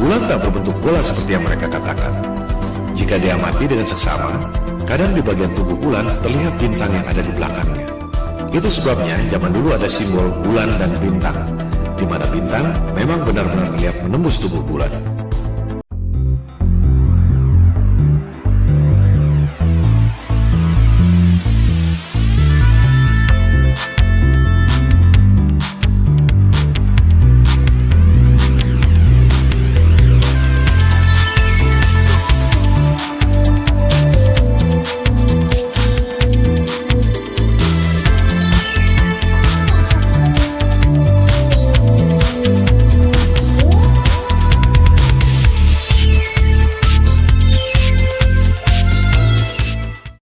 Bulan tak berbentuk bola seperti yang mereka katakan. Jika diamati dengan seksama, kadang di bagian tubuh bulan terlihat bintang yang ada di belakangnya. Itu sebabnya zaman dulu ada simbol bulan dan bintang, di mana bintang memang benar-benar terlihat menembus tubuh bulan.